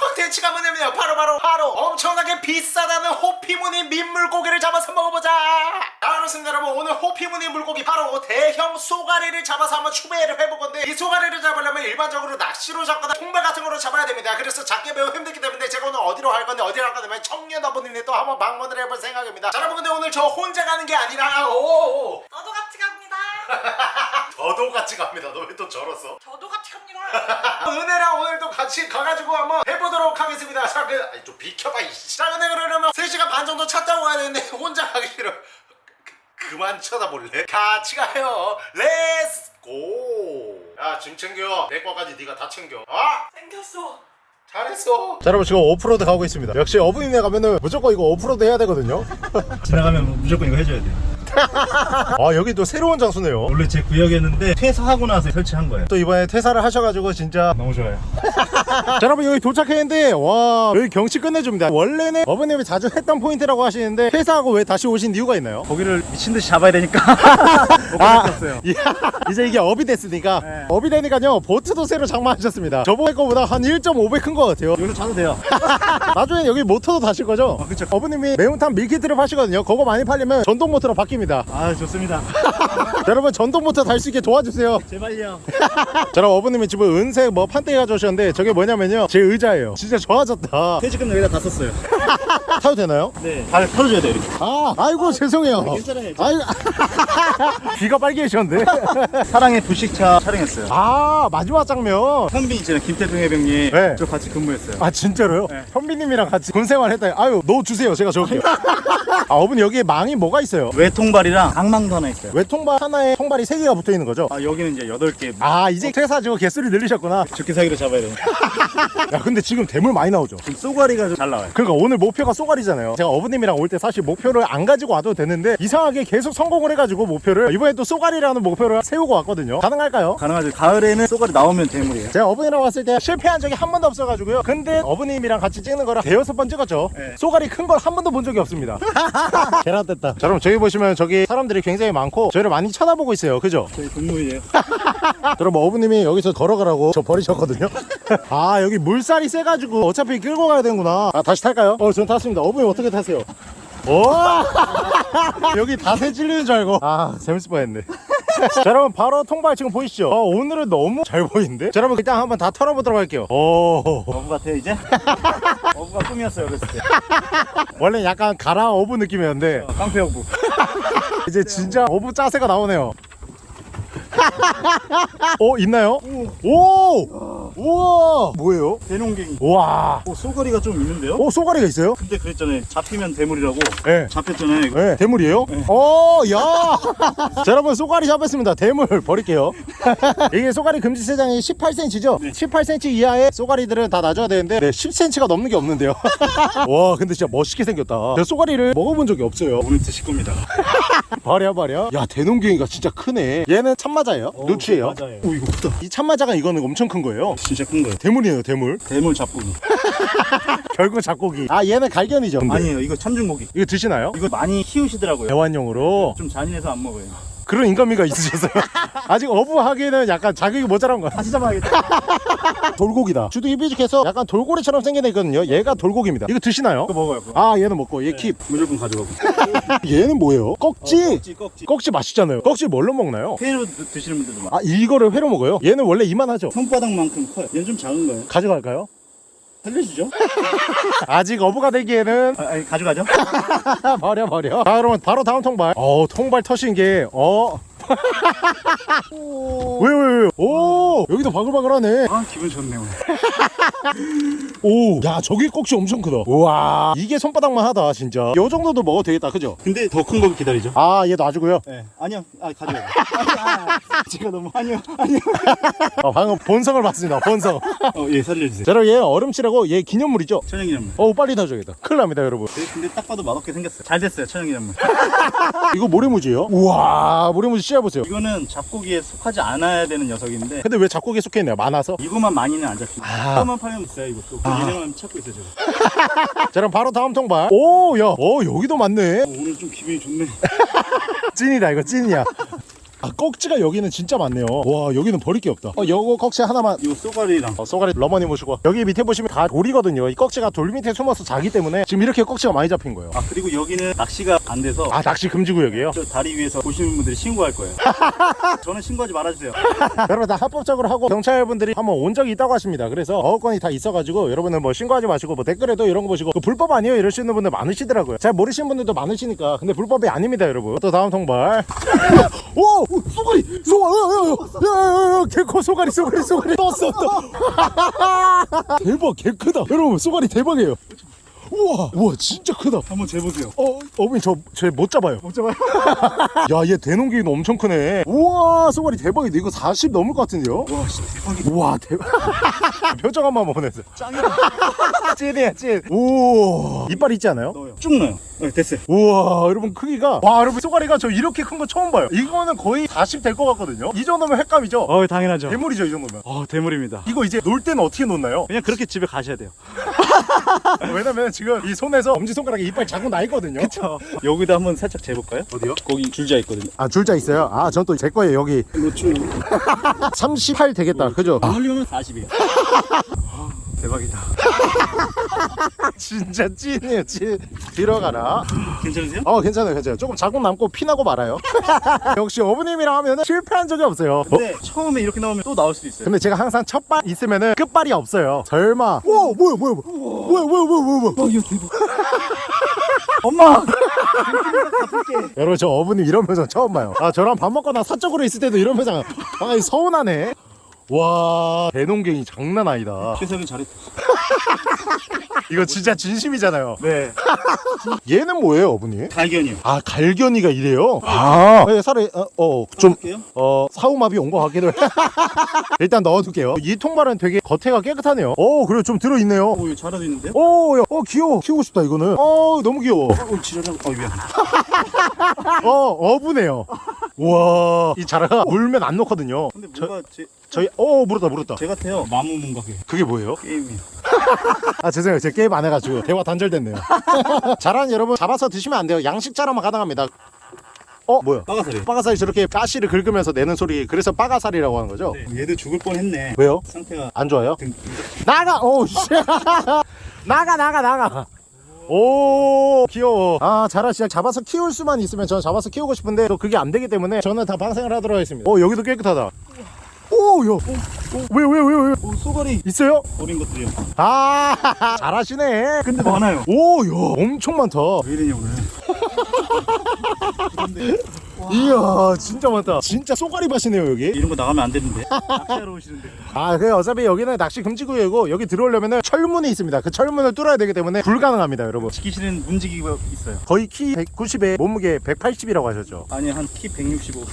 콘텐츠가 뭐냐면요 바로 바로 바로. 엄청나게 비싸다는 호피무늬 민물고기를 잡아서 먹어보자. 자 그렇습니다 여러분. 오늘 호피무늬 물고기 바로 대형 쏘가리를 잡아서 한번 추배를 해볼 건데 이 쏘가리를 잡으려면 일반적으로 낚시로 잡거나 통발 같은 거로 잡아야 됩니다. 그래서 잡기 매우 힘들기 때문에 제가 오늘 어디로 갈 건데 어디로 갈 건데 청년 어머님네 또 한번 방문을 해볼 생각입니다. 자 여러분 근데 오늘 저 혼자 가는 게 아니라 오 저도 같이 갑니다. 저도 같이 갑니다 너 왜 또 저랬어 저도 같이 갑니다. 은혜랑 오늘도 같이 가가지고 한번 해보도록 하겠습니다. 자, 그, 아니, 좀 비켜봐, 이씨. 자, 근데 그러려면 3시간 반 정도 차 타고 가야 되는데, 혼자 가기 싫어. 그, 그만 쳐다볼래? 같이 가요. Let's go! 야, 짐 챙겨. 내 거까지 네가 다 챙겨. 아! 생겼어. 잘했어. 자, 여러분, 지금 오프로드 가고 있습니다. 역시 어부님네 가면은 무조건 이거 오프로드 해야 되거든요. 지나가면 무조건 이거 해줘야 돼. 아, 여기 또 새로운 장소네요. 원래 제 구역이었는데 퇴사하고 나서 설치한 거예요. 또 이번에 퇴사를 하셔가지고 진짜 너무 좋아요. 자 여러분 여기 도착했는데 와 여기 경치 끝내줍니다 원래는 어부님이 자주 했던 포인트라고 하시는데 퇴사하고 왜 다시 오신 이유가 있나요? 고기를 미친 듯이 잡아야 되니까 못 아, 잡았어요. 이제 이게 업이 됐으니까 네. 업이 되니까요 보트도 새로 장만하셨습니다 저번에 거보다 한 1.5배 큰거 같아요 여기로 자도 돼요. 나중에 여기 모터도 다실 거죠? 아, 그쵸. 어부님이 매운탕 meal kit를 파시거든요 그거 많이 팔리면 전동 모터로 바뀝니다 아 좋습니다. 자, 여러분 전동 모터 달 수 있게 도와주세요 제발요. 자 그럼 어부님이 지금 은색 뭐 판때기 가져오셨는데 저게 뭐냐면요 제 의자예요 진짜 좋아졌다 퇴직금 여기다 다 썼어요. 타도 되나요? 네. 발 털어줘야 돼 이렇게. 아, 아이고 죄송해요. 괜찮아요. 아이고, 귀가 빨개지셨는데. 사랑의 불식차 촬영했어요. 아, 마지막 장면. 현빈 있잖아요. 김태중 해병님. 네. 저 같이 근무했어요. 아 진짜로요? 네. 현비님이랑 같이 군 생활 했다. 아유, 넣어 주세요. 제가 적을게요. 아, 어머니 여기에 망이 뭐가 있어요? 외통발이랑 강망도 하나 있어요. 외통발 하나에 통발이 세 개가 붙어 있는 거죠? 아 여기는 이제 8개 아, 이제 퇴사지고 개수를 늘리셨구나. 죽기 사기로 잡아야 돼요. 야, 근데 지금 대물 많이 나오죠? 지금 쏘가리가 좀 잘 나와요. 그러니까 오늘 목표가 쏘가리잖아요. 제가 어머님이랑 올 때 사실 목표를 안 가지고 와도 되는데 이상하게 계속 성공을 해가지고 목표를 이번에 또 쏘가리라는 목표를 세우고 왔거든요. 가능할까요? 가능하죠. 가을에는 쏘가리 나오면 대물이에요. 제가 어머니랑 왔을 때 실패한 적이 한 번도 없어가지고요. 근데 어머님이랑 같이 찍는 거랑 대여섯 번 찍었죠. 네. 쏘가리 큰 걸 한 번도 본 적이 없습니다. 계란 됐다. 자, 여러분 저기 보시면 저기 사람들이 굉장히 많고 저희를 많이 쳐다보고 있어요. 그죠? 저희 동물이에요. 여러분 어머님이 여기서 걸어가라고 저 버리셨거든요. 아 여기 물살이 세가지고 어차피 끌고 가야 되는구나. 아 다시 탈까요? 어, 전 탔습니다. 어머님 어떻게 타세요? 오! 여기 다새 찔리는 줄 알고. 아 재밌을 뻔했네. 자 여러분 바로 통발 지금 보이시죠? 아, 오늘은 너무 잘 보이는데? 자 여러분 일단 한번 다 털어보도록 할게요. 오. 어부 같아요 이제? 어부가 꿈이었어요 어렸을 때. 원래 약간 가라 어부 느낌이었는데 어, 깡패 어부. 이제 진짜 어부 짜세가 나오네요. 어 있나요? 오! 우와! 뭐예요? 대농갱이. 우와! 어, 쏘가리가 좀 있는데요? 오 쏘가리가 있어요? 근데 그랬잖아요. 잡히면 대물이라고. 네. 잡혔잖아요. 이거. 네, 대물이에요? 어, 야! 자, 여러분, 쏘가리 잡았습니다. 대물 버릴게요. 이게 쏘가리 금지 세장이 18cm죠? 네. 18cm 이하의 쏘가리들은 다 놔줘야 되는데, 네, 10cm가 넘는 게 없는데요. 와, 근데 진짜 멋있게 생겼다. 제가 쏘가리를 먹어본 적이 없어요. 오늘 드실 겁니다. 버려, 버려. 야, 대농갱이가 진짜 크네. 얘는 참 마자예요? 노추예요? 맞아요. 오 이거 크다. 이 참마자가 이거는 엄청 큰 거예요. 진짜 큰 거예요. 대물이에요, 대물. 대물 잡고기. 결국 잡고기. 아, 얘는 갈견이죠. 근데. 아니에요. 이거 참중고기. 이거 드시나요? 이거 많이 키우시더라고요. 애완용으로. 좀 잔인해서 안 먹어요. 그런 인간미가 있으셨어요. 아직 어부하기에는 약간 자격이 모자란 거야. 다시 잡아야겠다. 돌고기다. 주둥이 삐죽해서 약간 돌고래처럼 생긴 애 있거든요. 얘가 돌고기입니다. 이거 드시나요? 이거 먹어요. 그거. 아 얘는 먹고 얘 킵. 무조건 가져가고. 얘는 뭐예요? 꺽지. 어, 꺽지 꺽지. 꺽지 맛있잖아요. 꺽지 뭘로 먹나요? 회로 드- 드시는 분들도 많아. 아 이거를 회로 먹어요? 얘는 원래 이만하죠. 손바닥만큼 커요. 얘는 좀 작은 거예요. 가져갈까요? 살려주죠? 아직 어부가 되기에는 아, 아니 가져가죠? 버려 버려. 자 그러면 바로 다음 통발. 어 통발 터신 게 어. 왜 왜 왜? 오 여기도 바글바글하네. 아 기분 좋네 오늘. 오, 야 저기 꼭지 엄청 크다. 우와, 이게 손바닥만 하다 진짜. 요 정도도 먹어도 되겠다, 그죠? 근데 더 큰 거 기다리죠? 아, 얘 놔주고요. 네. 아니요. 아 가져가요. 아, 제가 너무 아니요 아니요. 어, 방금 본성을 봤습니다. 본성. 어 예 살려주세요. 자, 여러분 얘 얼음치라고 얘 기념물이죠. 천연기념물. 어, 빨리 놔줘야겠다. 큰일 납니다, 여러분. 네, 근데 딱 봐도 맛없게 생겼어요. 잘 됐어요 천연기념물. 이거 모래무지예요? 우와, 모래무지 씨앗 보세요. 이거는 잡고기에 속하지 않아야 되는 녀석인데 근데 왜 잡고기에 속해 있나요? 많아서? 이거만 많이는 안 잡힙니다. 아. 이거만 팔면 있어요 이것도. 그 얘네만 찾고 있어요 제가. 자, 그럼 바로 다음 통발. 오, 야, 어 여기도 많네. 어, 오늘 좀 기분이 좋네. 찐이다, 이거 찐이야. 아 꺽지가 여기는 진짜 많네요. 와 여기는 버릴 게 없다. 어 요거 꺽지 하나만. 요 쏘가리랑. 어, 쏘가리 러머니 모시고. 여기 밑에 보시면 다 돌이거든요. 이 꺽지가 돌 밑에 숨어서 자기 때문에 지금 이렇게 꺽지가 많이 잡힌 거예요. 아 그리고 여기는 낚시가 안 돼서 아 낚시 금지 구역이에요? 저 다리 위에서 보시는 분들이 신고할 거예요. 저는 신고하지 말아주세요. 여러분 다 합법적으로 하고 경찰분들이 한번 온 적이 있다고 하십니다. 그래서 어건이 다 있어가지고 여러분은 뭐 신고하지 마시고 뭐 댓글에도 이런 거 보시고 그 불법 아니에요? 이러시는 분들 많으시더라고요. 잘 모르시는 분들도 많으시니까. 근데 불법이 아닙니다 여러분. 또 다음 통발. 오! 오, 쏘가리! 쏘가리! 야야야야 개커 쏘가리 쏘가리 쏘가리 떴어 떴어 대박 개 크다 여러분 쏘가리 대박이에요 우와 우와 진짜 크다 한번 재보세요 어, 어머니 저쟤 못 잡아요. 못 잡아요? 야, 얘 대농기는 엄청 크네. 우와, 쏘가리 대박이다. 이거 40 넘을 것 같은데요? 와 진짜 대박이다 우와, 대박. 표정 한 번만 보내세요. 짱이다 찐이야, 찐. 오, 이빨 있지 않아요? 넣어요 쭉 넣어요 네, 됐어요 우와, 여러분 크기가. 와, 여러분 쏘가리가 저 이렇게 큰 거 처음 봐요. 이거는 거의 40 될 것 같거든요. 이 정도면 횟감이죠? 어 당연하죠 대물이죠, 이 정도면. 어 대물입니다 이거 이제 놀 때는 어떻게 놓나요? 그냥 그렇게 집에 가셔야 돼요 왜냐면 지금 이 손에서 엄지손가락에 이빨 자국 나 있거든요. 저 여기다 한번 살짝 재볼까요? 어디요? 거기 줄자 있거든요 아, 줄자 있어요? 아, 전 또 제 거예요, 여기. 노출 38 되겠다. 그죠? 안 흘리면 40이에요 대박이다. 진짜 찐이에요 찐. 들어가라. 괜찮으세요? 어 괜찮아요 괜찮아요. 조금 자국 남고 피나고 말아요. 역시 어부님이랑 하면은 실패한 적이 없어요. 어, 근데 처음에 이렇게 나오면 또 나올 수도 있어요. 근데 제가 항상 첫 발 있으면은 끝발이 없어요. 설마. 와 뭐야 뭐야 뭐야. 뭐야 뭐야 뭐야 뭐야 어 이거 대박. 엄마! 여러분 저 어부님 이런 표정 처음 봐요. 아 저랑 밥 먹거나 사적으로 있을 때도 이런 표정. 아 서운하네 와 대농갱이 장난 아니다. 최석이 잘했다. 이거 진짜 진심이잖아요. 네. 얘는 뭐예요 어부님? 갈견이요. 아 갈견이가 이래요? 아. 네, 살에 어좀 할게요. 어 사우마비 온것 같기도 해. 일단 넣어둘게요. 이 통발은 되게 겉에가 깨끗하네요. 오 그래 좀 들어있네요. 오 잘하고 있는데요? 오, 야, 어 귀여워. 키우고 싶다 이거는. 어 너무 귀여워. 어 지랄하고 어 미안. 어 어부네요. 와 이 자라가 물면 안 녹거든요. 근데 뭔가 제, 저희 어 물었다 물었다 제 같아요 마무문각에 그게 뭐예요? 게임이요 아 죄송해요 제가 게임 안 해가지고 대화 단절됐네요 자라는 여러분 잡아서 드시면 안 돼요 양식 자라만 가능합니다 어 뭐야 빠가사리 빠가살이 저렇게 가시를 긁으면서 내는 소리 그래서 빠가살이라고 하는 거죠? 얘도 죽을 뻔했네 왜요? 상태가 안 좋아요? 등, 나가! 오, 씨. 나가, 나가, 나가. 오, 귀여워. 아, 자라 씨가 잡아서 키울 수만 있으면 저는 잡아서 키우고 싶은데 또 그게 안 되기 때문에 저는 다 방생을 하도록 하겠습니다. 어, 여기도 깨끗하다. 오, 야. 왜, 왜, 왜, 왜? 오 쏘가리 있어요? 어린 것들이요 아, 잘하시네. 근데 많아요 오, 야, 엄청 많다. 왜 이러냐 오늘 이야, 진짜 많다. 진짜 쏘가리 밭이네요, 여기. 이런 거 나가면 안 되는데 낚시하러 오시는데 아, 그 어차피 여기는 낚시 금지구역이고 여기 들어오려면 철문이 있습니다. 그 철문을 뚫어야 되기 때문에 불가능합니다, 여러분. 지키시는 문지기가 있어요 거의 키 190에 몸무게 180이라고 하셨죠. 아니 한 키 165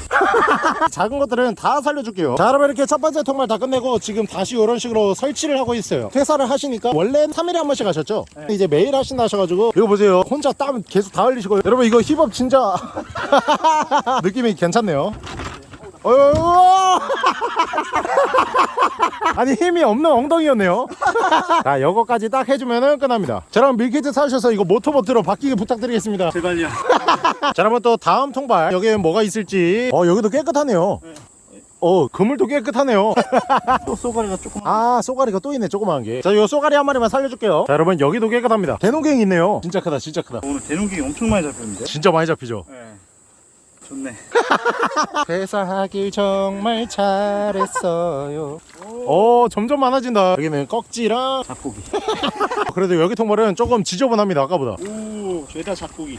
작은 것들은 다 살려줄게요. 자, 여러분 이렇게 첫 번째 통말 다 끝내고 지금 다시 이런 식으로 설치를 하고 있어요. 퇴사를 하시니까 원래 3일에 한 번씩 하셨죠? 이제 매일 하신다 하셔가지고 이거 보세요. 혼자 땀 계속 다 흘리시고 여러분 이거 힙업 진짜 느낌이 괜찮네요. 어휴. 아니 힘이 없는 엉덩이였네요. 자, 요거까지 딱 해주면은 끝납니다. 자, 그럼 밀키트 사주셔서 이거 모터보트로 바뀌게 부탁드리겠습니다. 제발요. 자 여러분 또 다음 통발. 여기에 뭐가 있을지. 어 여기도 깨끗하네요. 어 그물도 깨끗하네요. 또 쏘가리가 조금 아 쏘가리가 또 있네 조그마한 게자 요 쏘가리 한 마리만 살려줄게요. 자 여러분 여기도 깨끗합니다. 대농갱이 있네요. 진짜 크다 진짜 크다. 오늘 대농기 엄청 많이 잡혔는데? 진짜 많이 잡히죠? 네 좋네. 퇴사하길 정말 잘했어요. 어 점점 많아진다. 여기는 꺽지랑 잡고기 그래도 여기 통발은 조금 지저분합니다 아까보다. 오 죄다 잡고기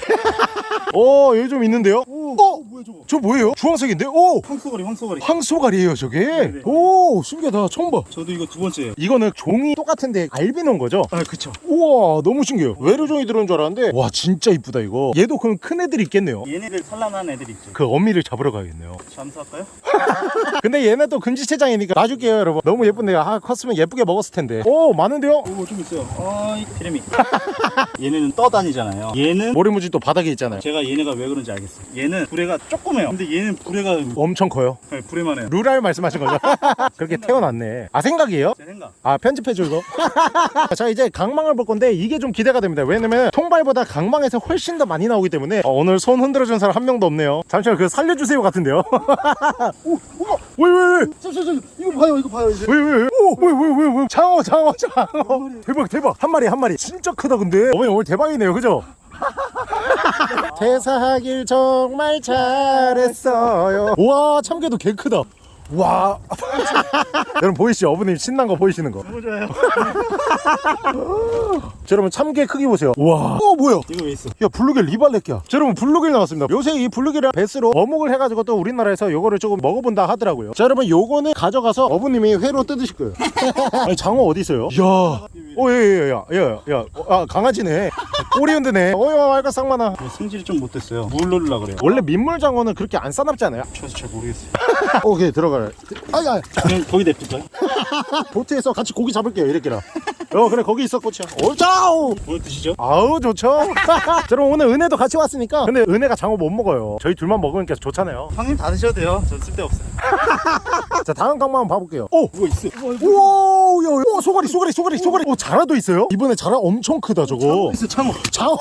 어 여기 좀 있는데요? 어? 뭐야 저거? 저 뭐예요? 주황색인데? 오! 황소가리 황소가리. 황소가리예요 저게? 네네. 오 신기하다. 처음 봐. 저도 이거 두 번째예요. 이거는 종이 똑같은데 알비노인 거죠? 아 그쵸. 우와 너무 신기해요. 외로종이 들어온 줄 알았는데 와 진짜 이쁘다 이거. 얘도 그럼 큰 애들이 있겠네요. 얘네들 산란한 애들 있죠 그 어미를 잡으러 가야겠네요 잠수할까요? 근데 얘네 또 금지체장이니까 놔줄게요 여러분 너무 예쁜데요 아 컸으면 예쁘게 먹었을 텐데 오 많은데요? 이거 좀 있어요. 아, 이 피라미. 얘네는 떠다니잖아요. 얘는 모래무지 또 바닥에 있잖아요 제가 얘네가 왜 그런지 알겠어요. 얘는 부레가 조그매요. 근데 얘는 부레가 엄청 커요 네, 부레만 해요. 루랄 말씀하신 거죠? 그렇게 태어났네 아 생각이에요? 제 생각. 아 편집해줘 이거 자 이제 강망을 볼 건데 이게 좀 기대가 됩니다 왜냐면 통발보다 강망에서 훨씬 더 많이 나오기 때문에 어, 오늘 손 흔들어준 사람 한 명도 없네요 잠시만 그 살려주세요 같은데요? 왜왜 왜? 잠시만, 이거 봐요, 이거 봐요, 이제. 왜왜왜 왜 왜 장어 장어 장어. 대박 대박. 한 마리 한 마리. 진짜 크다 근데. 어머니 오늘 대박이네요 그죠? 퇴사하길 정말 잘했어요. 와 참깨도 개 크다 와. 여러분 보이시죠? 어머님 신난 거 보이시는 거? 너무 좋아요. 자, 여러분 참깨 크기 보세요. 와. 어 뭐야? 이거 왜 있어? 야 블루길 리발렛기야. 자, 여러분 블루길 나왔습니다. 요새 이 블루길이랑 베스로 어묵을 해가지고 또 우리나라에서 요거를 조금 먹어본다 하더라고요. 자 여러분 요거는 가져가서 어부님이 회로 뜯으실 거예요. 아니 장어 어디 있어요? 이야. 오예예야야야. 아 강아지네. 꼬리 흔드네. 어여 알까 쌍만아. 이거 승질이 좀 못됐어요. 물 넣으려고 그래요. 원래 민물장어는 그렇게 안 싸납지 않아요? 저도 잘 모르겠어요. 오케이 들어가 라 아야 그냥 거기 냅둘까요? 보트에서 같이 고기 잡을게요 이렇게라 어 그래 거기 있어 꼬치야. 오자우 뭘 드시죠? 아우 좋죠? 자 여러분 오늘 은혜도 같이 왔으니까. 근데 은혜가 장어 못 먹어요. 저희 둘만 먹으니까 좋잖아요. 형님 다 드셔도 돼요. 전 쓸데없어요. 자 다음 강만 한번 봐볼게요. 오 이거 있어. 우와 야, 야, 소가리 소가리 소가리 소가리. 오 자라도 있어요? 이번에 자라 엄청 크다 저거. 있어, 창어. 장어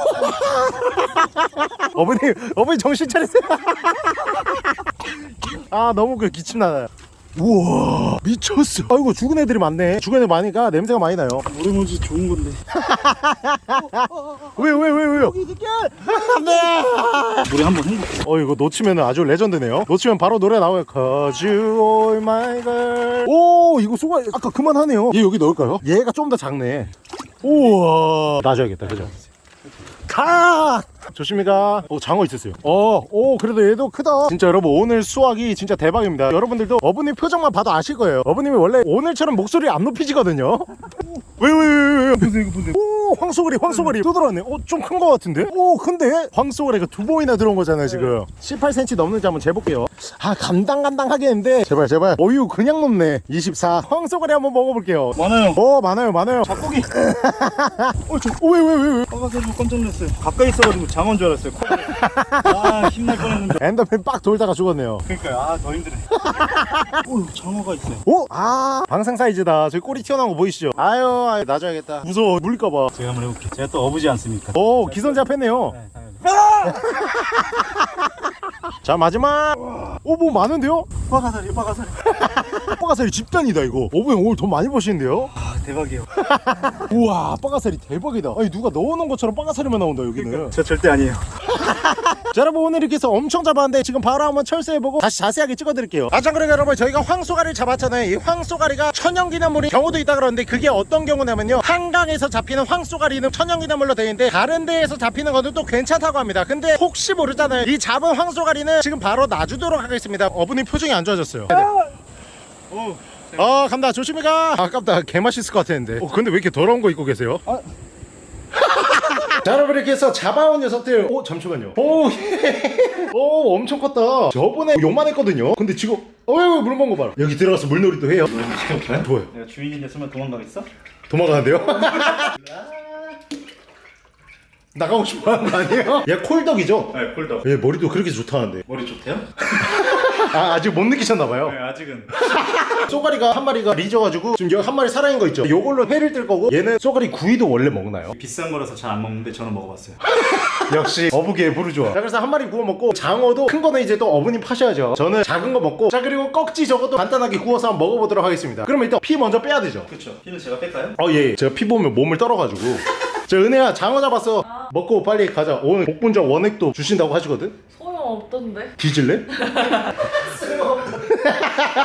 어머니 어머니 정신 차리세요. 아 너무 그 기침나요 우와 미쳤어 아이고 죽은 애들이 많네 죽은 애들 많으니까 냄새가 많이 나요 모래모지 좋은 건데. 왜 왜 왜 왜요 네. 물에 한번 헹굴게요. 어 이거 놓치면 아주 레전드네요 놓치면 바로 노래 나와요 Cause you are my girl 오 이거 소가 아까 그만하네요 얘 여기 넣을까요? 얘가 좀 더 작네 우와 놔줘야겠다 그죠? 가! 조심히 가. 오, 장어 있었어요. 어, 오, 그래도 얘도 크다. 진짜 여러분, 오늘 수확이 진짜 대박입니다. 여러분들도 어부님 표정만 봐도 아실 거예요. 어부님이 원래 오늘처럼 목소리 안 높이지거든요. 왜, 왜, 왜, 왜. 보세요, 이거 보세요. 오, 황소가리, 황소가리. 또 들어왔네. 오, 좀 큰 거 같은데? 오, 근데? 황소가리가 두 번이나 들어온 거잖아요, 지금. 18cm 넘는지 한번 재볼게요. 아, 간당간당 하겠는데. 제발, 제발. 어유, 그냥 높네. 24. 황소가리 한번 먹어볼게요. 많아요. 어, 많아요, 많아요. 닭고기. 어, 저, 오, 왜, 왜, 왜, 왜? 빠가서 깜짝 놀랐어요. 가까이 있어가지고 장어인 줄 알았어요. 아, 힘날 뻔했는데. 엔더맨 빡 돌다가 죽었네요. 그러니까요. 아, 더 힘드네. 오, 장어가 있어요. 오! 아 방생 사이즈다 저기 꼬리 튀어나온 거 보이시죠? 아유 아유 놔줘야겠다 무서워 물릴까봐 제가 한번 해볼게요. 제가 또 어부지 않습니까? 오 기선제압했네요 네, 당연히. 자 마지막 오뭐 많은데요? 빠가사리, 빠가사리. 빠가사리 집단이다 이거 어부형 오늘 돈 많이 버시는데요? 아, 대박이에요. 우와 빠가사리 대박이다 아니 누가 넣어놓은 것처럼 빠가사리만 나온다 여기는 저 절대 아니에요. 자 여러분 오늘 이렇게 해서 엄청 잡았는데 지금 바로 한번 철수해보고 다시 자세하게 찍어드릴게요 아참 그러니까 여러분 저희가 황쏘가리를 잡았잖아요 이 황쏘가리가 천연기념물인 경우도 있다 그러는데 그게 어떤 경우냐면요 한강에서 잡히는 황소가리는 천연기념물로 되어 있는데 다른 데에서 잡히는 거는 또 괜찮다고 합니다 근데 혹시 모르잖아요 이 잡은 황소가리 는 지금 바로 놔주도록 하겠습니다. 어머님 표정이 안 좋아졌어요. 오, 어 간다. 조심히 가. 아깝다. 개맛있을 것 같았는데. 어, 근데 왜 이렇게 더러운 거 입고 계세요? 아. 자 여러분 이렇게 해서 잡아온 녀석들. 오 잠시만요. 오, 예. 오 엄청 컸다. 저번에 요만했거든요. 근데 지금 어휴 물 먹은 거 봐라. 여기 들어가서 물놀이도 해요? 좋아요? 내가 주인이 됐으면 도망가겠어? 도망가는데요? 나가고 싶어 하는 거 아니에요? 얘 콜덕이죠? 네, 콜더. 얘 머리도 그렇게 좋다는데 머리 좋대요? 아 아직 못 느끼셨나봐요 네, 아직은. 쏘가리가 한 마리가 리져가지고 지금 여기 한 마리 살아있는 거 있죠 요걸로 회를 뜰 거고 얘는 쏘가리 구이도 원래 먹나요? 비싼 거라서 잘 안 먹는데 저는 먹어봤어요. 역시 어부계의 부르주아 자 그래서 한 마리 구워 먹고 장어도 큰 거는 이제 또 어머님 파셔야죠 저는 작은 거 먹고 자 그리고 꺽지 저것도 간단하게 구워서 한번 먹어보도록 하겠습니다 그러면 일단 피 먼저 빼야 되죠 그렇죠. 피는 제가 뺄까요? 어예 제가 피 보면 몸을 떨어가지고 저 은혜야 장어 잡았어 먹고 빨리 가자 오늘 복분자 원액도 주신다고 하시거든 소용없던데? 뒤질래?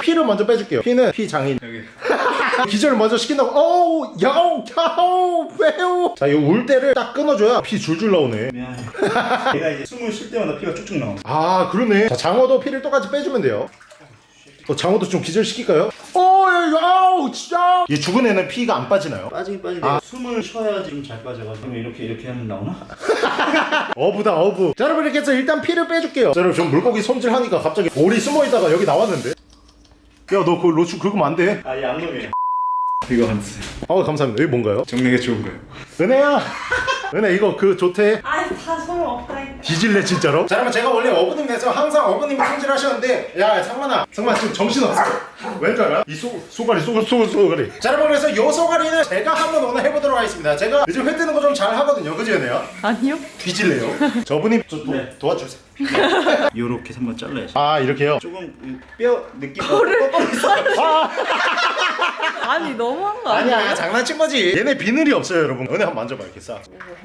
피를 먼저 빼줄게요 피는 피 장인 여기. 기절을 먼저 시킨다고 어우 야우 야우 왜요 자이 울 때를 딱 끊어줘야 피 줄줄 나오네 미안해. 얘가 이제 숨을 쉴 때마다 피가 쭉쭉 나와. 아 그러네 자 장어도 피를 똑같이 빼주면 돼요 어, 장어도 좀 기절시킬까요? 어 아우 진짜 얘 죽은 애는 피가 안 빠지나요? 빠지긴 빠지는데 아. 숨을 쉬어야 지금 잘 빠져가지고 이렇게 이렇게 하면 나오나? 어부다 어부 자 여러분 이렇게 해서 일단 피를 빼줄게요 자 여러분 좀 물고기 손질하니까 갑자기 오리 숨어있다가 여기 나왔는데 야 너 그거 로추 긁으면 안 돼 아 양놈이에요 이거 한 쓰세요 어 감사합니다 이게 뭔가요? 정리가 좋은 거예요 은혜야 은혜 이거 그 좋대 아이 다 소용 없다 이거. 뒤질래 진짜로? 자 여러분 제가 원래 어부님 내서 항상 어부님이 손질하셨는데 야 상만아 상만 지금 정신없어 왠줄 알아? 이 소, 소가리 소, 소, 소가리 자 여러분 그래서 요 소가리는 제가 한번 오늘 해보도록 하겠습니다 제가 요즘 회 뜨는 거 좀 잘 하거든요 그지 은혜야? 아니요. 뒤질래요? 저 어부님 저 도, 네. 도와주세요 요렇게 한번 잘라야죠 아 이렇게요? 조금 이뼈 느낌 아 니 너무한 거 아니야? 아니야 장난친 거지 얘네 비늘이 없어요 여러분 은혜 한번 만져봐 이렇게 싹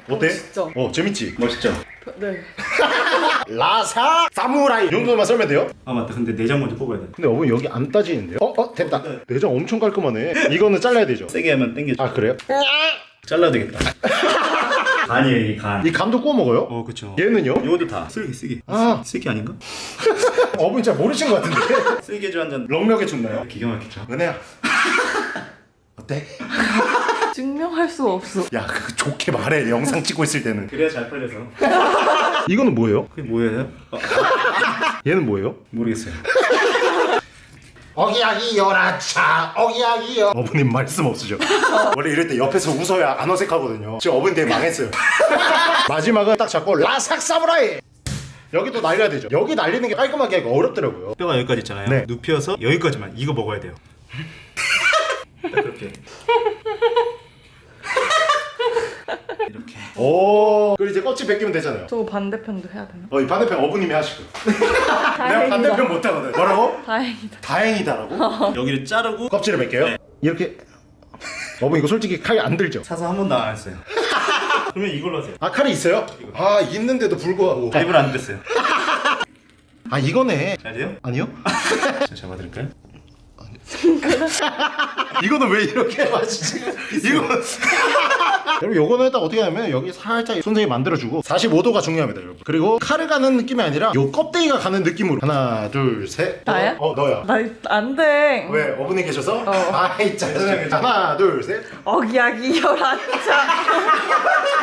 어때? 진짜. 어 재밌지? 멋있죠? 네. 라사 사무라이 이 정도만 썰면 돼요? 아 맞다 근데 내장 먼저 뽑아야 돼 근데 어머니 여기 안 따지는데요? 어? 어? 됐다 내장 엄청 깔끔하네 이거는 잘라야 되죠? 세게 하면 당겨져 아 그래요? 잘라야 되겠다 간이에요 이 간 이 감도 구워 먹어요? 어 그쵸 얘는요? 이것도 다 쓸기 쓰기 아. 쓰기 아닌가? 어머니 잘 모르신 것 같은데 쓸개주 한 잔 럭력에 춥나요? 기가 막히죠 은혜야 어때? 증명할 수 없어. 야그 좋게 말해 영상 찍고 있을 때는 그래야 잘 팔려서 이거는 뭐예요? 그게 뭐예요? 어, 얘는 뭐예요? 모르겠어요 어기야기 열아차 어기야기 열 어머님 말씀 없으죠? 원래 이럴 때 옆에서 웃어야 안 어색하거든요. 지금 어머니 되게 망했어요. 마지막은 딱 잡고 라삭 사무라이! 여기도 날려야 되죠. 여기 날리는 게 깔끔하게 하기가 어렵더라고요. 뼈가 여기까지 있잖아요. 네. 눕혀서 여기까지만. 이거 먹어야 돼요. 딱 그렇게 이렇게 오 그리고 이제 껍질 벗기면 되잖아요 저 반대편도 해야 되나? 어, 이 반대편 어부님이 하시고 내가 다행이다. 반대편 못하거든 뭐라고? 다행이다. 다행이다라고? 여기를 자르고 껍질을 벗겨요? 네. 이렇게 어머 이거 솔직히 칼이 안 들죠? 사서 한 번도 안 했어요 그러면 이걸로 하세요 아 칼이 있어요? 아 있는데도 불구하고 가입을 안 됐어요 아 이거네 잘 돼요? 아니요? 자 잡아드릴까요? 이거는 왜 이렇게 마시지? 이거 여러분 요거는 딱 어떻게 하냐면 여기 살짝 손상이 만들어주고 45도가 중요합니다 여러분 그리고 칼을 가는 느낌이 아니라 요 껍데기가 가는 느낌으로 하나 둘셋 나야? 어 너야 나안 돼. 왜 어머니 계셔서? 어. 아이 짜증나 하나 둘셋 어기야기 열한자.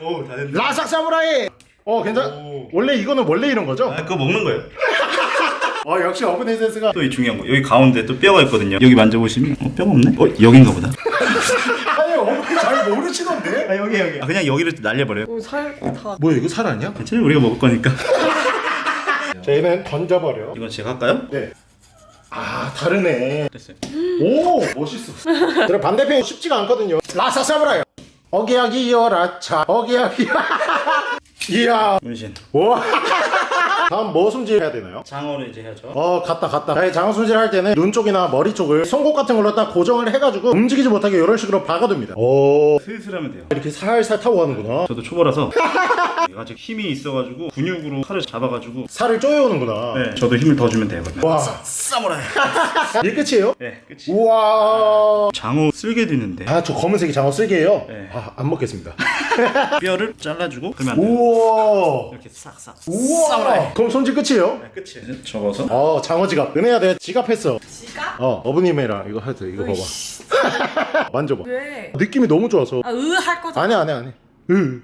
오다 됐네 라삭 사무라이 어 괜찮 오. 원래 이거는 원래 이런 거죠? 아 그거 먹는 거예요 어 역시 어머니 센스가 또 이 중요한 거 여기 가운데 또 뼈가 있거든요 여기 만져보시면 어 뼈가 없네? 어 여긴가 보다 아니 어머니 잘 모르시던데? 아 여기 여기. 아 그냥 여기를 날려버려요? 오살 다. 뭐야 이거 살 아니야? 괜찮아요. 우리가 먹을 거니까. 저희는 던져버려. 이건 제가 할까요? 네. 아 다르네. 됐어요. 오 멋있어. 그래 반대편이 쉽지가 않거든요. 라사 사무라이 어기야기 열아차. 어기야기. 이야. 문신. 와 다음 뭐 손질해야 되나요? 장어를 이제 해야죠. 어 갔다 갔다. 네, 장어 손질 할 때는 눈 쪽이나 머리 쪽을 송곳 같은 걸로 딱 고정을 해가지고 움직이지 못하게 이런 식으로 박아둡니다. 오. 슬슬 하면 돼요. 이렇게 살살 타고 가는구나. 저도 초보라서. 아직 힘이 있어가지고 근육으로 칼을 잡아가지고. 살을 쪼여오는구나. 네 저도 힘을 더 주면 되거든요. 와. 사무라이 이게 끝이에요? 네 끝이 우와. 장어 쓸개도 있는데. 아 저 검은색이 장어 쓸게요? 네. 아 안 먹겠습니다. 뼈를 잘라주고 그러면 안 돼요. 우와. 이렇게 싹싹 우와 그럼 손질 끝이에요? 네, 끝이에요. 접어서. 어 장어 지갑. 은혜야 내가 지갑 했어. 지가? 어 어머님이랑 이거 해도 이거 봐봐. 만져봐. 왜? 느낌이 너무 좋아서. 아 으 할 거죠. 아니야 아니야 아니야. 으.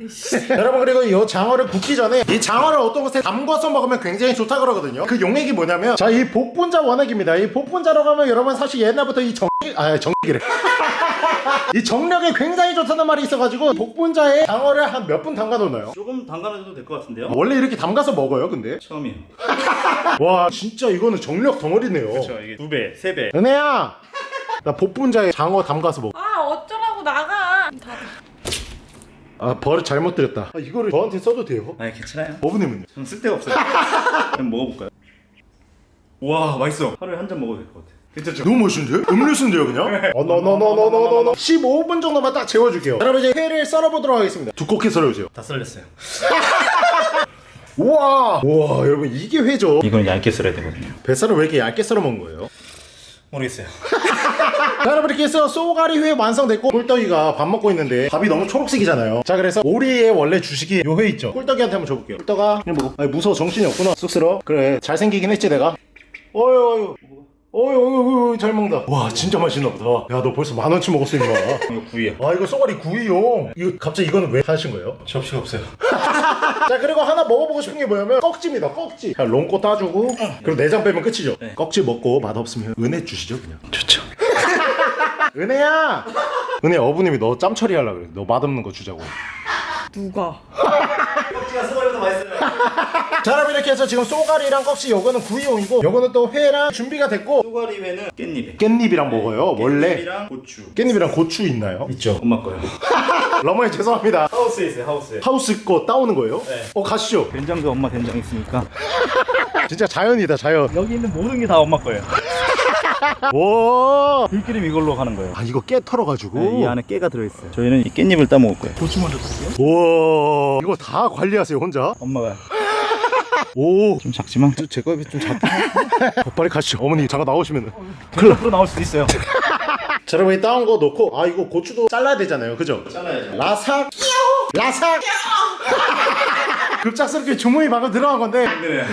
여러분 그리고 이 장어를 굽기 전에 이 장어를 어떤 곳에 담궈서 먹으면 굉장히 좋다 그러거든요. 그 용액이 뭐냐면 자 이 복분자 원액입니다. 이 복분자라고 하면 여러분 사실 옛날부터 이 정아 정기래 이 정력에 굉장히 좋다는 말이 있어가지고 복분자에 장어를 한 몇 분 담가 놓나요? 조금 담가놔도 될 것 같은데요 원래 이렇게 담가서 먹어요 근데 처음이에요 와 진짜 이거는 정력 덩어리네요 그렇죠 이게 두배 세배 은혜야 나 복분자에 장어 담가서 먹어 아 어쩌라고 나가. 다. 아 버릇 잘못 드렸다 아, 이거를 저한테 써도 돼요? 아니 괜찮아요 어부님은요? 전 쓸데가 없어요 그럼 먹어볼까요? 와 맛있어 하루에 한 잔 먹어도 될 것 같아 괜찮죠? 너무 멋있는데? 음료수인데요 그냥? 어너너너너너너너. 15분 정도만 딱 재워줄게요. 여러분 이제 회를 썰어보도록 하겠습니다. 두껍게 썰어주세요. 다 썰렸어요. 우와! 우와 여러분 이게 회죠? 이건 얇게 썰어야 되거든요. 뱃살을 왜 이렇게 얇게 썰어 먹은 거예요? 모르겠어요. 자 여러분 이렇게 해서 쏘가리 회 완성됐고 꿀떡이가 밥 먹고 있는데 밥이 너무 초록색이잖아요. 자 그래서 오리의 원래 주식이 요 회 있죠? 꿀떡이한테 한번 줘볼게요. 꿀떡아 그냥 먹어. 아니 무서워. 정신이 없구나. 쑥스러워. 그래 잘생기긴 했지 내가? 어휴 어휴 어이 어이 어이 잘 먹는다 와 진짜 맛있나 보다 야 너 벌써 만 원치 먹었어 임마 이거 구이야. 아 이거 쏘가리 구이용 이거 갑자기 이거는 왜 하신 거예요? 접시가 없어요. 자 그리고 하나 먹어보고 싶은 게 뭐냐면 꺽지입니다 꺽지 자 롱꼬 따주고 그리고 내장 빼면 끝이죠 네. 꺽지 먹고 맛없으면 은혜 주시죠 그냥 좋죠. 은혜야 은혜 어부님이 너 짬 처리 하려고 그래 너 맛없는 거 주자고 누가? 꺽지가 수고해서 맛있어요. 자 여러분 이렇게 해서 지금 쏘가리랑 꺽지 요거는 구이용이고 요거는 또 회랑 준비가 됐고 소가리 회는 깻잎에. 깻잎이랑 먹어요 원래 깻잎이랑 고추. 깻잎이랑 고추 있나요? 있죠 엄마 거요. 러머니 죄송합니다 하우스에 있어요. 하우스에. 하우스 거 따오는 거예요? 네. 어 가시죠 된장도 엄마 된장 있으니까 진짜 자연이다 자연 여기 있는 모든 게 다 엄마 거예요. 와 들기름 이걸로 하는 거예요. 아 이거 깨 털어가지고 네, 이 안에 깨가 들어있어요. 저희는 이 깻잎을 따 먹을 거예요. 고추 먼저 따게요. 와 이거 다 관리하세요 혼자? 엄마가 오. 좀 작지만. 제 거에 좀 작다. 어, 빨리 가시죠 어머니 잠깐 나오시면 클럽 으로 나올 수도 있어요. 자 여러분 이 따온 거 넣고 아 이거 고추도 잘라야 되잖아요. 그죠? 잘라야죠. 라삭. 라삭. 급작스럽게 주문이 방금 들어간 건데. 네.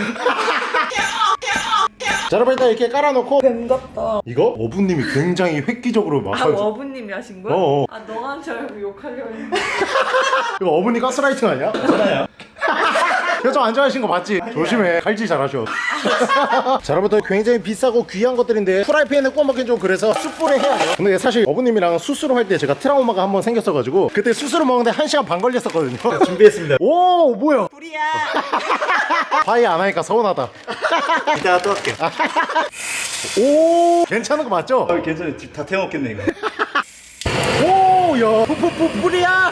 자 여러분 일단 이렇게 깔아놓고 뱀 같다. 이거 어부님이 굉장히 획기적으로 막 아 어부님이 하신 거야? 어어. 아 너한 줄 알고 욕하려고 했는데. 이거 어머니 가스라이팅 아니야? 괜찮아요. 표정 안 좋아하신 거 맞지? 조심해 칼질 잘하셔 자 여러분들 굉장히 비싸고 귀한 것들인데 프라이팬에 구워 먹긴 좀 그래서 숯불에 해야 돼요 근데 사실 어부님이랑 수수로 할 때 제가 트라우마가 한번 생겼어가지고 그때 수수로 먹는데 한시간반 걸렸었거든요 준비했습니다. 오 뭐야 불이야. 파이 안 하니까 서운하다 이따가 또 할게요. 오 괜찮은 거 맞죠? 아, 괜찮아요. 다 태워먹겠네 이거. 오야. 푸푸푸 뿌리야.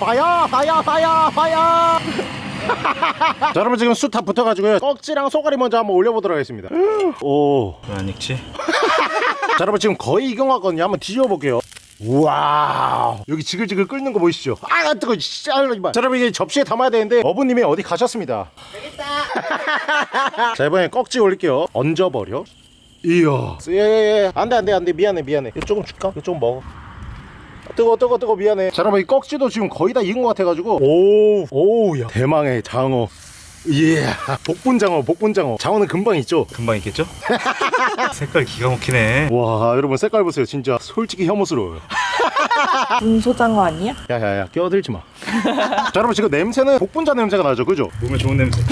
파야! 파야 파야 파야 자 여러분 지금 숯 다 붙어가지고요. 꺽지랑 소가리 먼저 한번 올려보도록 하겠습니다. 오. 왜안 익지? 자 여러분 지금 거의 익은 것 같거든요. 한번 뒤집어볼게요 우와 여기 지글지글 끓는 거 보이시죠? 아 뜨거 씨 아, 이마. 자 여러분 이게 접시에 담아야 되는데 어부님이 어디 가셨습니다. 되겠다. 자 이번에 꺽지 올릴게요. 얹어버려. 이야. 예예예. 안돼 안돼 안돼. 미안해 미안해. 이거 조금 줄까? 이거 조금 먹어. 아, 뜨거 뜨거 뜨거. 미안해. 자 여러분 이 꺽지도 지금 거의 다 익은 것 같아가지고. 오오야. 대망의 장어 예 복분장어 복분장어 장어는 금방 있죠 금방 익겠죠? 색깔 기가 막히네. 와 여러분 색깔 보세요 진짜 솔직히 혐오스러워요 분소장어 아니야? 야야야 끼어들지 마. 자 여러분 지금 냄새는 복분자 냄새가 나죠, 그죠? 몸에 좋은 냄새.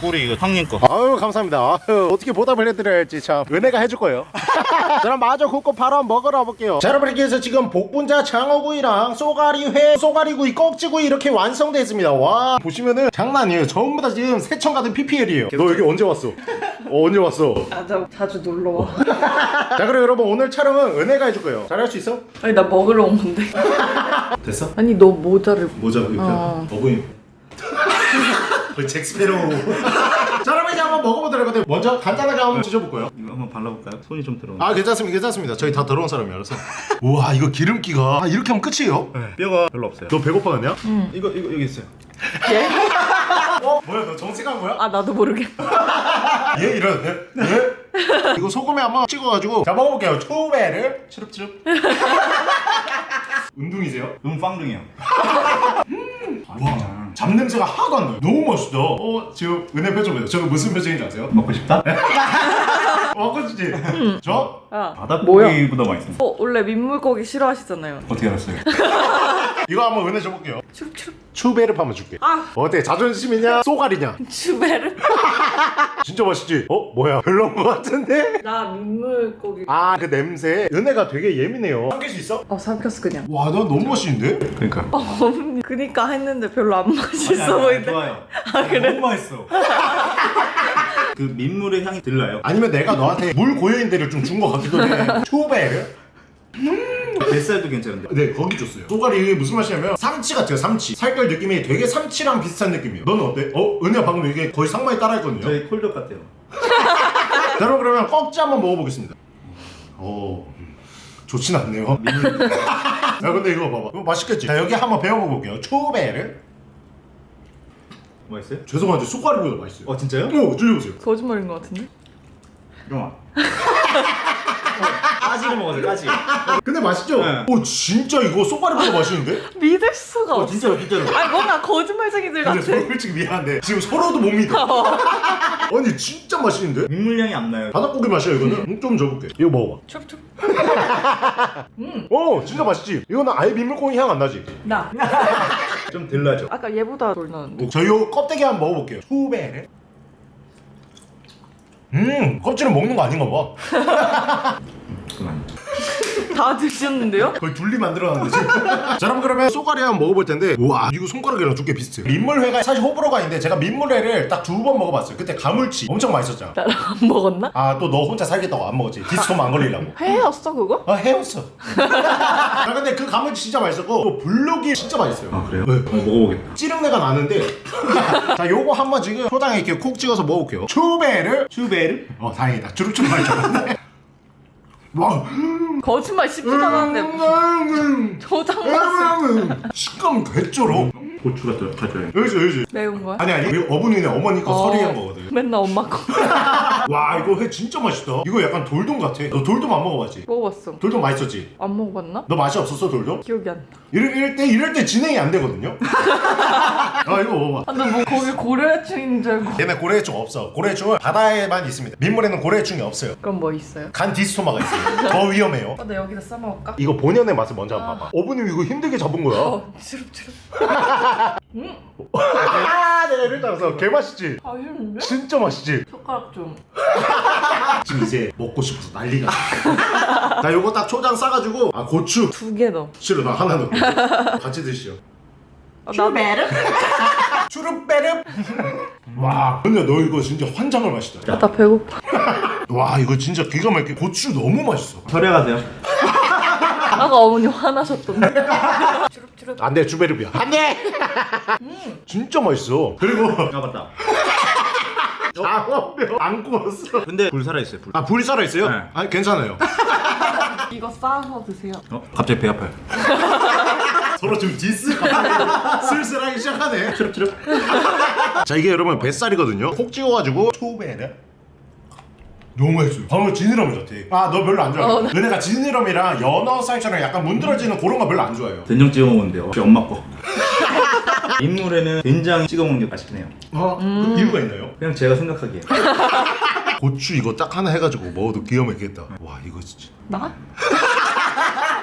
꿀이 이거 형님 거. 아유 감사합니다. 아유, 어떻게 보답을 해드려야 할지 참 은혜가 해줄 거예요. 자 그럼 마저 굽고 바로 한번 먹으러 볼게요. 자 여러분 이렇게 해서 지금 복분자 장어구이랑 쏘가리회, 쏘가리구이, 꺽지구이 이렇게 완성됐습니다. 와 보시면은 장난 아니에요. 전부 다 지금 새청 같은 PPL이에요. 너 여기 언제 왔어? 어, 언제 왔어? 아 저 자주 놀러 와. 자 그럼 여러분 오늘 촬영은 은혜가 해줄 거예요. 잘할 수 있어? 아니 나 먹으러 온 건데. 됐어? 아니 너 모자를. 모자 이렇게. 어. 어부 인. 그 잭스페로. 자 여러분 이제 한번 먹어보도록 하거든요. 먼저 간단하게 한번 드셔볼 거예요. 이거 한번 발라볼까요? 손이 좀 들어. 아 괜찮습니다 괜찮습니다 저희 다 더러운 사람이라서 우와 이거 기름기가 아 이렇게 하면 끝이에요? 네. 뼈가 별로 없어요. 너 배고파갔냐? 이거 이거 여기 있어요. 어? 뭐야 너 정색한 거야? 아 나도 모르게. 얘 이러네 예? 이거 소금에 한번 찍어가지고 자 먹어볼게요 초배를 추릅추릅 운동이세요? 음 빵둥이요. 와 잡냄새가 하나도 안 나요 너무 맛있다 어 지금 은혜 표정 보세요 저거 무슨 표정인지 아세요? 먹고 싶다? 먹고 싶지? 저? 야. 바닥고기보다 맛있어. 어 원래 민물고기 싫어하시잖아요. 어떻게 알았어요? 이거 한번 은혜 줘볼게요 춥춥. 추베르 한번 줄게 아 어때 자존심이냐 쏘가리냐 주베르. 진짜 맛있지? 어? 뭐야 별로인 것 같은데? 나 민물고기. 아 그 냄새 은혜가 되게 예민해요 삼킬 수 있어? 어 삼켰어 그냥. 와나 너무 맛있는데? 그러니까. 어머니 그니까 했는데 별로 안 맛있어 보이는데. 좋아요. 아 그래? 너무 맛있어. 그 민물의 향이 들라요. 아니면 내가 너한테 물 고여인데를 좀 준 것 같기도 해 초베르? 뱃살도 괜찮은데. 네 거기 줬어요 쏘가리 무슨 맛이냐면 삼치 같아요 삼치 살결 느낌이 되게 삼치랑 비슷한 느낌이에요 너는 어때? 어? 은혜가 방금 이게 거의 상마에 따라했거든요 저희 콜덕 같아요. 자, 여러분 그러면 꺽지 한번 먹어보겠습니다 오 음, 좋진 않네요 야 근데 이거 봐봐 이거 맛있겠지? 자 여기 한번 배워볼게요 초베르 맛있어요? 죄송한데 쏘가리보다 맛있어요 어 진짜요? 어 드셔보세요 거짓말인 것 같은데? 잠깐만. 까지를 먹었어요 까지 근데 맛있죠? 네. 오 진짜 이거 쏘가리보다 맛있는데? 믿을 수가 어 없어. 진짜로 진짜로 아니 뭔가 거짓말쟁이들 같아. 근데 솔직히 미안한데 지금 서로도 못 믿어 아니 진짜 맛있는데? 국물향이 안 나요 바닥고기 맛이야 이거는? 음, 좀 줘볼게 이거 먹어봐 촉촉. 어 진짜 맛있지? 이거는 아예 민물고기 향 안 나지? 나. 좀덜 나죠. 아까 얘보다 덜 나는데. 저요 껍데기 한번 먹어볼게요. 후베를. 음 껍질은 먹는 거 아닌가 봐. 그만 다 드셨는데요? 거의 둘리 만들어놨는데 지금. 자 여러분 그러면 쏘가리 한번 먹어볼 텐데 우와 이거 손가락이랑 두께 비슷해요. 민물회가 사실 호불호가 있는데 제가 민물회를 딱 두 번 먹어봤어요. 그때 가물치 엄청 맛있었잖아. 나랑 안 먹었나? 아 또 너 혼자 살겠다고 안 먹었지. 디스토마 안 걸리려고. 회였어 그거? 아 해웠어. 아 근데 그 가물치 진짜 맛있었고 또 블록이 진짜 맛있어요. 아 그래요? 네. 어, 먹어보겠다. 찌릉내가 나는데. 자 요거 한번 지금 초장에 이렇게 콕 찍어서 먹어볼게요. 추베를 슈베르? 어 다행이다. 주룩주룩 알았네 와 거짓말 씹지도 음. 않았는데 저장 맛은 식감 개쩔어 고추가 더 가져요 여기서 여기서 매운 거야? 아니 아니 어머니네 어머니 거 어. 서리한 거거든 맨날 엄마 거 와 이거 회 진짜 맛있다 이거 약간 돌돔 같아 너 돌돔 안 먹어봤지? 먹어봤어. 돌돔 맛있었지? 안 먹어봤나? 너 맛이 없었어 돌돔? 기억이 안 나. 이럴, 이럴 때 이럴 때 진행이 안 되거든요 아 이거 먹어봐 아, 나뭐 거기 고려해충인 줄 알고. 얘네 고래해충 없어 고래해충은 바다에만 있습니다 민물에는 고래해충이 없어요 그럼 뭐 있어요? 간 디스토마가 있어요 더 위험해요 어, 나 여기다 싸먹을까? 이거 본연의 맛을 먼저 한번 봐봐 어머님 이거 힘들게 잡은 거야 어, 주룩주룩. 음, 아 내가 이럴 줄 알았어 개 맛있지? 맛있는데? 진짜 맛있지? 젓가락 좀. 지금 이제 먹고 싶어서 난리가 나 요거 딱 초장 싸가지고 아 고추 두 개 넣어. 싫어 나 하나 넣을게 같이 드시오 아, 나도. 추르빼름 와 근데 너 이거 진짜 환장을 맛있다 아, 나 배고파. 와 이거 진짜 기가 막히게 고추 너무 맛있어 철회하세요 아까 어머니 화나셨던데. 주룩주룩. 안돼 주베르비야 안돼 진짜 맛있어 그리고 아 맞다 장어뼈 안 구웠어 근데 불 살아있어요 불 아 불이 살아있어요? 네. 아 괜찮아요 이거 싸서 드세요. 어? 갑자기 배 아파요 서로 지금 디스 슬슬하기 시작하네. 추럽추럽 자 이게 여러분 뱃살이거든요. 콕 찍어가지고 초베르 너무 맛있어요. 방금 지느러미 같아. 아너 별로 안 좋아해? 어, 나- 너네가 지느러미랑 연어 살처럼 약간 문드러지는 그런 거 별로 안 좋아해요. 된장 찍어 먹는데요. 혹시 엄마 거? 인물에는 된장 찍어 먹는 게 맛있긴 해요. 어? 그 이유가 있나요? 그냥 제가 생각하기에. 고추 이거 딱 하나 해가지고 먹어도 기가 막히겠다. 와 이거 진짜. 나?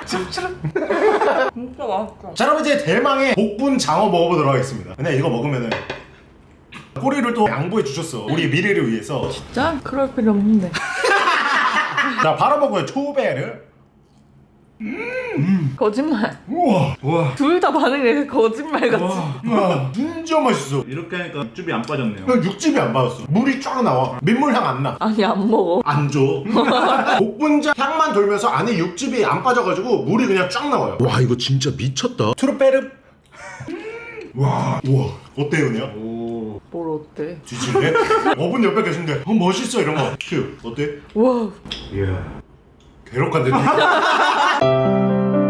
주룩주룩. 진짜 맛있어. 자 여러분 이제 대망의 복분 장어 먹어보도록 하겠습니다 근데 이거 먹으면은 꼬리를 또 양보해 주셨어 우리 미래를 위해서 진짜? 그럴 필요 없는데. 자 바로 먹어요 초베 르 거짓말. 우와 우와 둘 다 반응이 거짓말 같지. 우와 진짜 맛있어 이렇게 하니까 육즙이 안 빠졌네요 그냥 육즙이 안 받았어 물이 쫙 나와 민물향 안나 아니 안 먹어. 안 줘. 복분자 향만 돌면서 안에 육즙이 안 빠져가지고 물이 그냥 쫙 나와요. 와 이거 진짜 미쳤다. 트루페르. 와, 우와, 어때요, 그냥? 오뭘 어때? 뒤질래? 어분 옆에 계신데, 어 멋있어 이런 거. 큐, 어때? 와. 이야 괴롭간데.